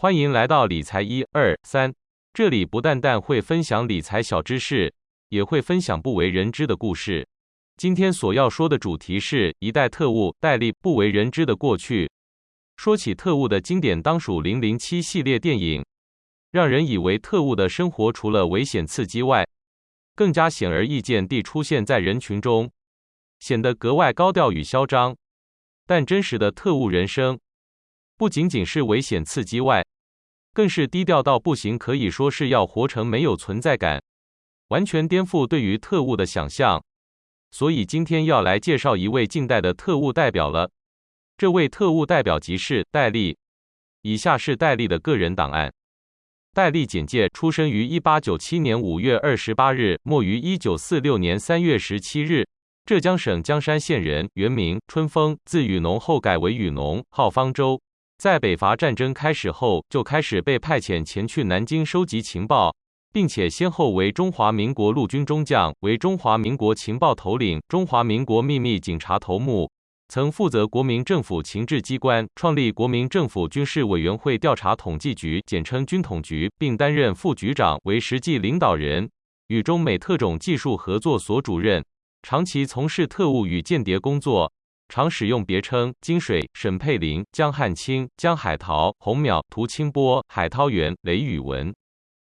欢迎来到理财一二三，这里不但但会分享理财小知识，也会分享不为人知的故事。今天所要说的主题是一代特务戴笠不为人知的过去。说起特务的经典，当属《零零七》系列电影，让人以为特务的生活除了危险刺激外，更加显而易见地出现在人群中，显得格外高调与嚣张。但真实的特务人生，不仅仅是危险刺激外，更是低调到不行，可以说是要活成没有存在感，完全颠覆对于特务的想象。所以今天要来介绍一位近代的特务代表了。这位特务代表即是戴笠。以下是戴笠的个人档案。戴笠简介：出生于一八九七年五月二十八日，没于一九四六年三月十七日。浙江省江山县人，原名春风，字雨农，后改为雨农，号方舟。在北伐战争开始后，就开始被派遣前去南京收集情报，并且先后为中华民国陆军中将，为中华民国情报头领、中华民国秘密警察头目，曾负责国民政府情治机关，创立国民政府军事委员会调查统计局（简称军统局），并担任副局长，为实际领导人，与中美特种技术合作所主任，长期从事特务与间谍工作。常使用别称金水、沈佩林、江汉卿、江海涛、洪淼、涂清波、海涛元、雷宇文。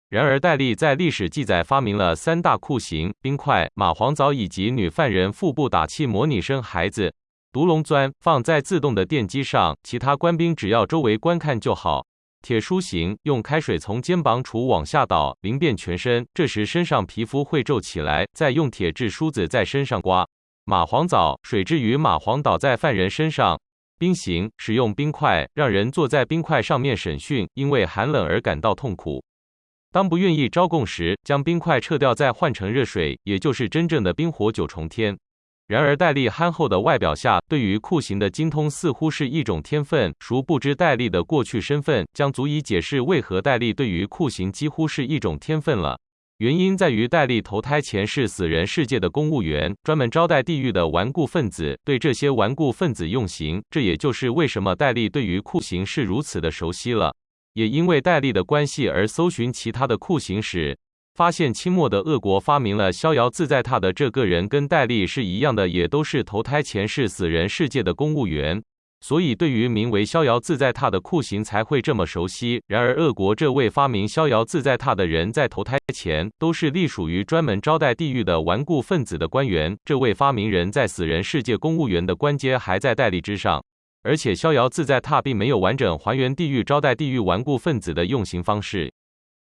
然而，戴笠在历史记载发明了三大酷刑：冰块、蚂蟥藻以及女犯人腹部打气模拟生孩子；毒龙钻放在自动的电机上，其他官兵只要周围观看就好；铁梳刑用开水从肩膀处往下倒，淋遍全身，这时身上皮肤会皱起来，再用铁质梳子在身上刮。蚂蟥藻水置于蚂蟥倒在犯人身上，冰刑使用冰块让人坐在冰块上面审讯，因为寒冷而感到痛苦。当不愿意招供时，将冰块撤掉再换成热水，也就是真正的冰火九重天。然而戴笠憨厚的外表下，对于酷刑的精通似乎是一种天分。孰不知戴笠的过去身份，将足以解释为何戴笠对于酷刑几乎是一种天分了。原因在于戴笠投胎前是死人世界的公务员，专门招待地狱的顽固分子，对这些顽固分子用刑。这也就是为什么戴笠对于酷刑是如此的熟悉了。也因为戴笠的关系而搜寻其他的酷刑时，发现清末的俄国发明了逍遥自在榻的这个人跟戴笠是一样的，也都是投胎前是死人世界的公务员。所以，对于名为“逍遥自在榻”的酷刑才会这么熟悉。然而，俄国这位发明“逍遥自在榻”的人在投胎前都是隶属于专门招待地狱的顽固分子的官员。这位发明人在死人世界公务员的官阶还在戴笠之上，而且“逍遥自在榻”并没有完整还原地狱招待地狱顽固分子的用刑方式。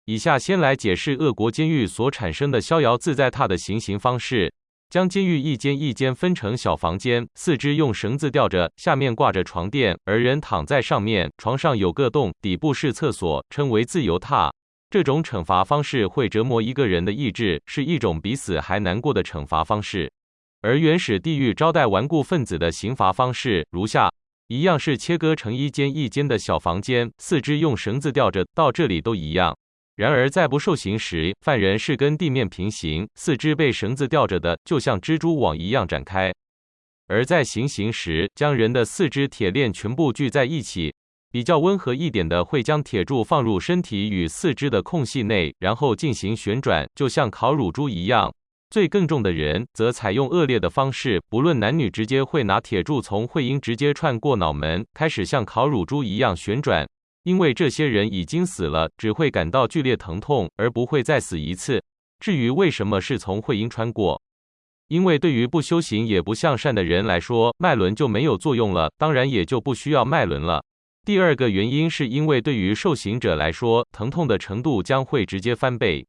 以下先来解释俄国监狱所产生的“逍遥自在榻”的行刑方式。将监狱一间一间分成小房间，四肢用绳子吊着，下面挂着床垫，而人躺在上面。床上有个洞，底部是厕所，称为自由榻。这种惩罚方式会折磨一个人的意志，是一种比死还难过的惩罚方式。而原始地狱招待顽固分子的刑罚方式如下：一样是切割成一间一间的小房间，四肢用绳子吊着，到这里都一样。然而，在不受刑时，犯人是跟地面平行，四肢被绳子吊着的，就像蜘蛛网一样展开；而在行刑时，将人的四肢铁链全部聚在一起。比较温和一点的，会将铁柱放入身体与四肢的空隙内，然后进行旋转，就像烤乳猪一样。罪更重的人，则采用恶劣的方式，不论男女，直接会拿铁柱从会阴直接串过脑门，开始像烤乳猪一样旋转。因为这些人已经死了，只会感到剧烈疼痛，而不会再死一次。至于为什么是从会阴穿过，因为对于不修行也不向善的人来说，脉轮就没有作用了，当然也就不需要脉轮了。第二个原因是因为对于受刑者来说，疼痛的程度将会直接翻倍。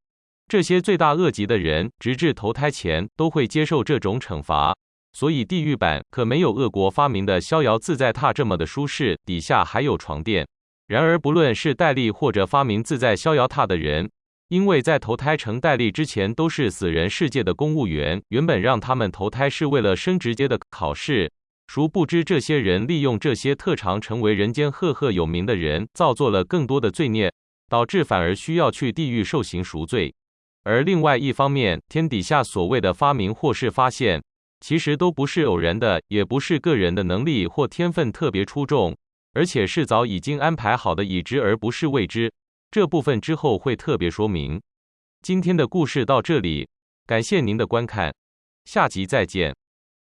这些罪大恶极的人，直至投胎前都会接受这种惩罚，所以地狱版可没有恶国发明的逍遥自在榻这么的舒适，底下还有床垫。然而，不论是戴笠或者发明自在逍遥榻的人，因为在投胎成戴笠之前都是死人世界的公务员，原本让他们投胎是为了升职阶的考试。殊不知，这些人利用这些特长成为人间赫赫有名的人，造作了更多的罪孽，导致反而需要去地狱受刑赎罪。而另外一方面，天底下所谓的发明或是发现，其实都不是偶然的，也不是个人的能力或天分特别出众。而且是早已经安排好的已知而不是未知。这部分之后会特别说明。今天的故事到这里，感谢您的观看，下集再见。